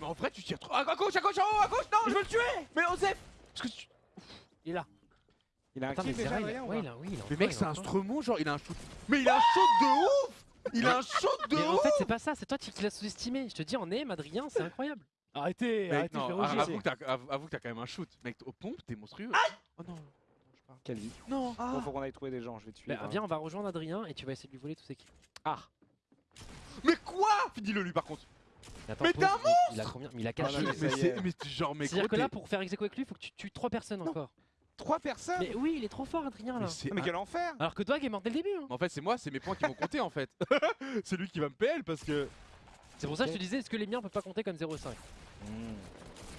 Mais en vrai, tu tires trop. À gauche, à gauche, en haut, à gauche, non Je veux le tuer Mais Osef Parce que tu... Il est là. Il a un Attends, mais kill déjà, Zera, il Adrien, a... ou Ouais, pas il a... Oui, il a Mais mec, c'est un stremon, genre, il a un shoot. Mais il a un shoot de ouf Il a un shoot de Mais en ouf fait, c'est pas ça, c'est toi qui l'as sous-estimé. Je te dis, en aim, Adrien, c'est incroyable. Arrêtez, Mec, arrêtez, non, ah, avoue que t'as- av- avoue que t'as quand même un shoot. Mec, aux pompes, t'es monstrueux. Oh non. Quelle vie. Non. Bon, faut qu'on aille trouver des gens, je vais tuer. Mais, viens, on va rejoindre Adrien et tu vas essayer de lui voler tous ses kills. Ah Mais quoi? Finis-le lui par contre. Mais, attends, Mais t'es un il- Il a combien Mais il a 4 non, kills. mais mais mais genre mec C'est-à-dire que là, pour faire exécuter avec lui, faut que tu tues 3 personnes encore. trois personnes. Mais oui, il est trop fort, Adrien, là. Mais Ah, Mais quel enfer Alors que Dwag est mort dès le début. hein. En fait, c'est moi, c'est mes points qui vont compter en fait. c'est lui qui va me PL parce que. C'est pour ça que je te disais, est-ce que les miens peuvent pas compter comme 0,5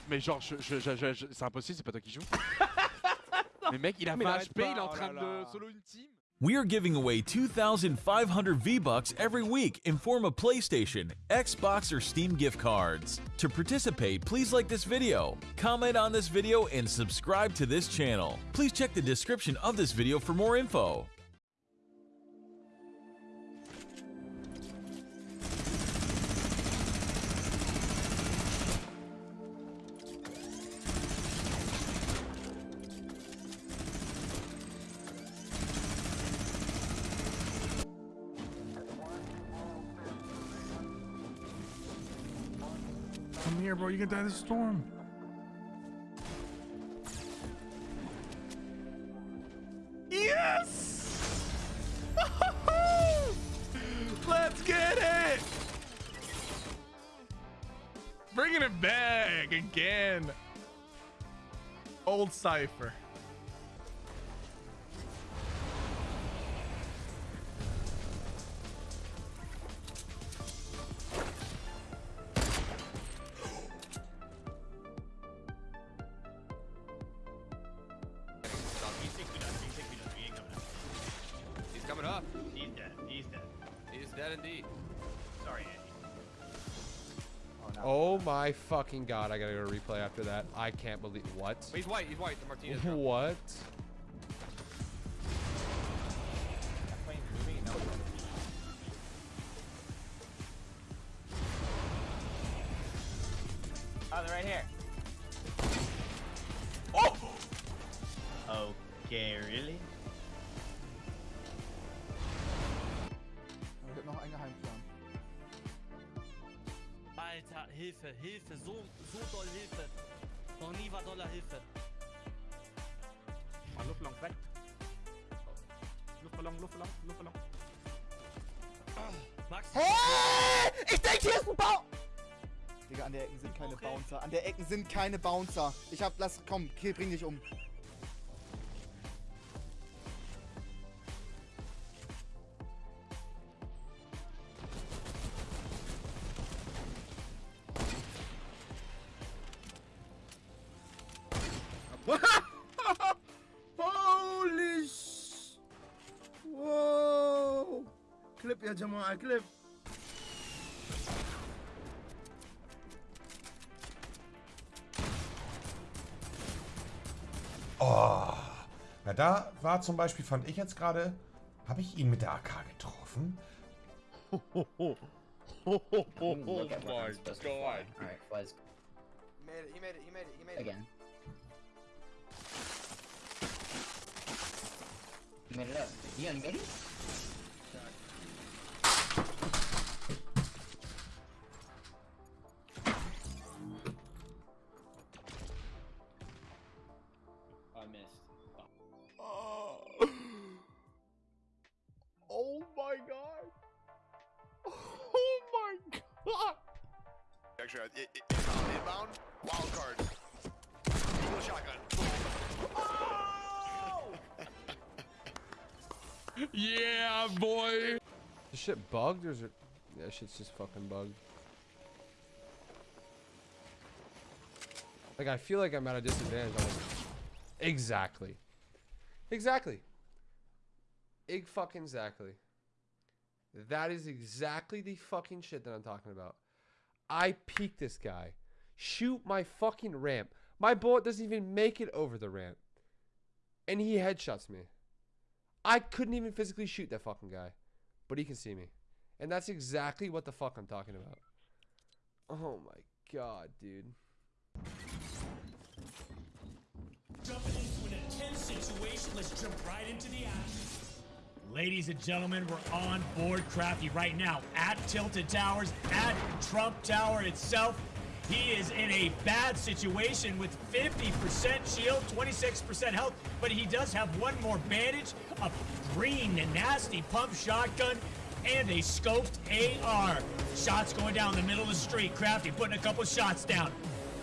Mais genre, je, je- je- je- je- c'est impossible, c'est pas toi qui joues. mais mec, il a Mais 20 arrête HP, il est en oh train là de solo une team. We are giving away 2,500 V-Bucks every week in form of PlayStation, Xbox, or Steam gift cards. To participate, please like this video, comment on this video, and subscribe to this channel. Please check the description of this video for more info. Come here, bro. You can die in the storm. Yes! Let's get it! Bringing it back again. Old Cypher. Indeed. Sorry, Andy. Oh, oh my fucking god, I gotta go to replay after that. I can't believe what? But he's white. He's white. The Martinez. What? Hilfe, Hilfe, so, so doll Hilfe. Noch nie war doller Hilfe. Luftballon weg. Luftballon, Luftballon, Luftballon. Max, Ich denke, hier ist ein Bau. Digga, an der Ecken sind keine Okay. Bouncer. An der Ecken sind keine Bouncer. Ich hab, lass, komm, Kill, bring dich um. Holy sh... Whoa! كليب يا جماعة كليب Oh. Na, da war zum Beispiel, fand ich jetzt gerade, habe ich ihn mit der AK getroffen? Oh my god. Alright, Fuzz. He made it. He made it. He made it. He made it. Again. You made it up. Yeah, boy! Is shit bugged or is it? Yeah, shit's just fucking bugged. Like, I feel like I'm at a disadvantage. Exactly. Exactly. Ig fucking exactly. That is exactly the fucking shit that I'm talking about. I peek this guy. Shoot my fucking ramp. My bullet doesn't even make it over the ramp. And he headshots me. I couldn't even physically shoot that fucking guy. But he can see me. And that's exactly what the fuck I'm talking about. Oh my god, dude. Jumping into an intense situation, let's jump right into the action. Ladies and gentlemen, we're on board Crafty right now at Tilted Towers, at Trump Tower itself. He is in a bad situation with 50% shield, 26% health, but he does have one more bandage, a green nasty pump shotgun, and a scoped AR. Shots going down the middle of the street. Crafty putting a couple shots down.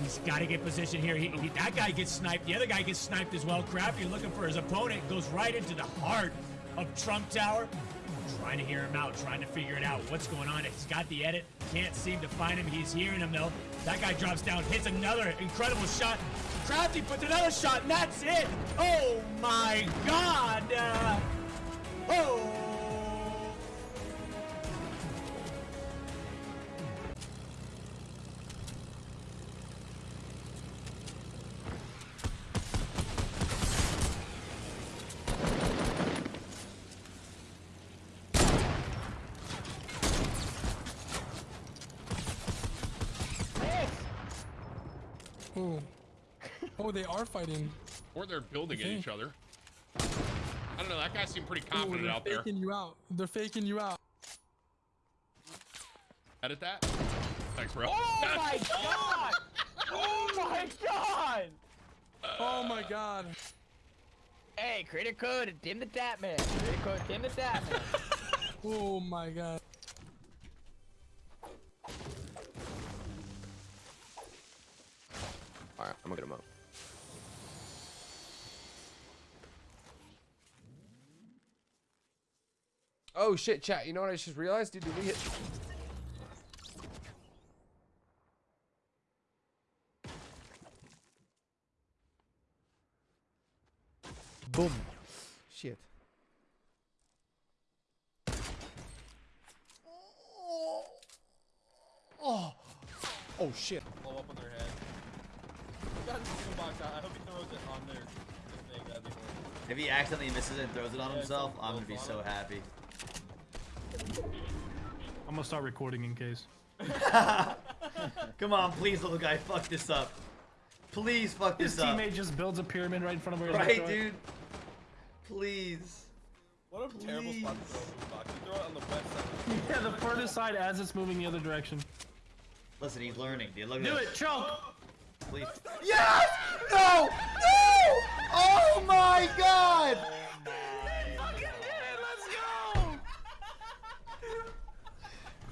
He's got to get position here. He, he- that guy gets sniped. The other guy gets sniped as well. Crafty looking for his opponent. Goes right into the heart of Trump Tower. Trying to hear him out, trying to figure it out. What's going on? He's got the edit. Can't seem to find him. He's hearing him though. That guy drops down, hits another incredible shot. Crafty puts another shot, and that's it. Oh my God. Uh, oh. Oh. Oh, they are fighting. Or they're building at each other. I don't know. That guy seemed pretty Oh, confident they're out there. faking you out. They're faking you out. Edit that. Thanks, bro. Oh my god! Oh my god! Oh my god. Hey, creator code, dim the tap man. Creator code, dim the tap man. Oh my god. Alright, I'm gonna get him up. Oh shit, chat. You know what I just realized? Dude, did we hit. Boom. Shit. Oh! Oh shit. Blow up on their head. Got his steel box out. I hope he throws it on their their thing. That'd be horrible. If he accidentally misses it and throws it on Yeah, himself, it's I'm gonna be so on happy. I'm gonna start recording in case. Come on, please, little guy, fuck this up. Please fuck His this up. His teammate just builds a pyramid right in front of where he's Right, gonna throw it. dude. Please. What a terrible spot to throw a boom. You throw it on the west side. Yeah, the furthest side as it's moving the other direction. Listen, he's learning, dude. Look at Do this. it, choke! Please. Yes! No! No! Oh my god!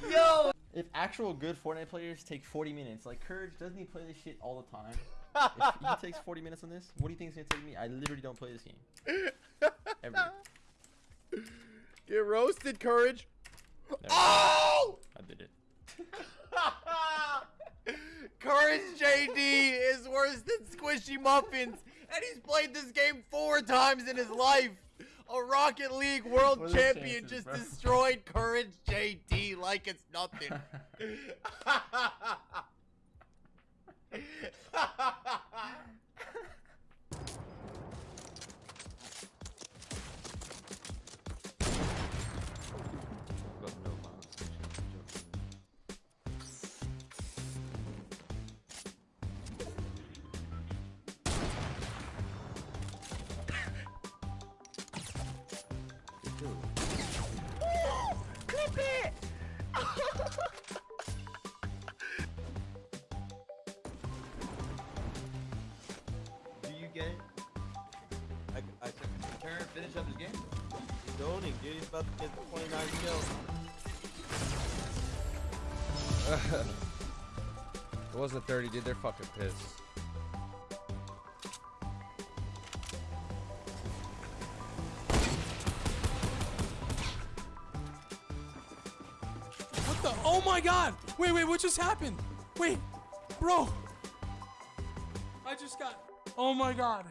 Yo! If actual good Fortnite players take 40 minutes, like Courage, doesn't he play this shit all the time? if he takes 40 minutes on this, what do you think is gonna take me? I literally don't play this game. Ever. Get roasted, courage. Oh! I did it. Courage JD is worse than Squishy Muffins, and he's played this game four times in his life. A Rocket League World What are the Champion chances, just bro? destroyed Courage JD like it's nothing. He's owning, dude. He's about to get 29 kills. it wasn't 30, dude. They're fucking pissed. What the? Oh my god! Wait, wait, what just happened? Wait, bro. I just got. Oh my god.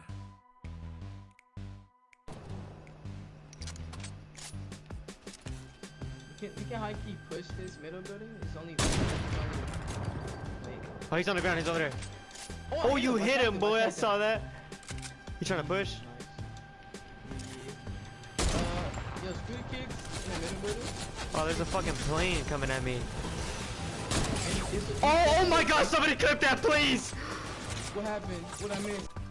Can, we can high key push this middle building. It's only. Wait. Oh, he's on the ground. He's over there. Oh, Oh, you hit him, boy. I saw that. He's trying to push. Uh, yo, kicks in the middle building. Oh, there's a fucking plane coming at me. Oh, oh my god, somebody clip that, please! What happened? What I missed?